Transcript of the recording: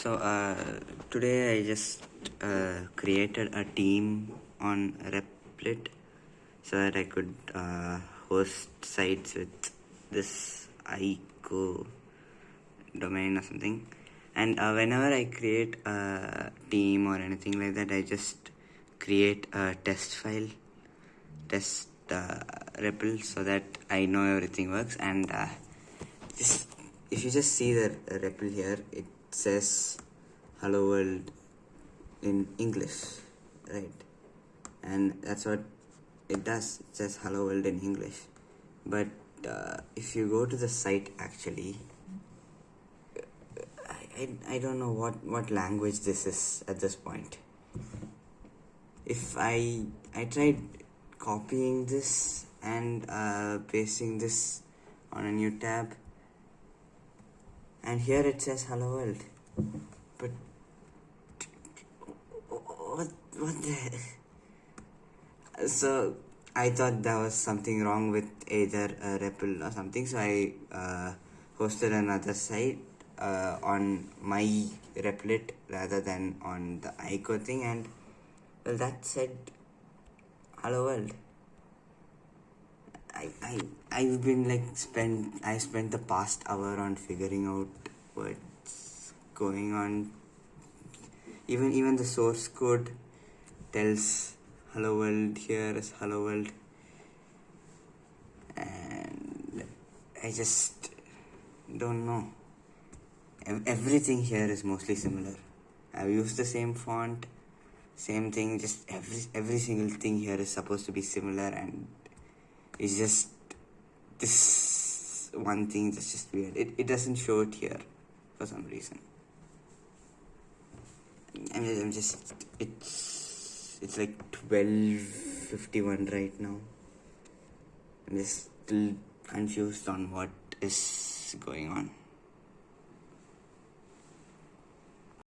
So uh, today I just uh, created a team on Replit so that I could uh, host sites with this ICO domain or something. And uh, whenever I create a team or anything like that, I just create a test file, test uh, REPL so that I know everything works. And uh, just if you just see the REPL here, it says hello world in English, right? And that's what it does. It says hello world in English. But uh, if you go to the site actually, I, I, don't know what, what language this is at this point. If I I tried copying this and uh, pasting this on a new tab and here it says hello world. But what what the so I thought there was something wrong with either a REPL or something so I uh, hosted another site uh, on my Replit rather than on the ICO thing and well that said hello world I, I I've been like spent I spent the past hour on figuring out what's going on. Even even the source code tells hello world here is hello world. And I just don't know. Everything here is mostly similar. I've used the same font same thing just every every single thing here is supposed to be similar and it's just this one thing that's just weird. It, it doesn't show it here for some reason. I'm just, I'm just it's it's like 12:51 right now. I'm just still confused on what is going on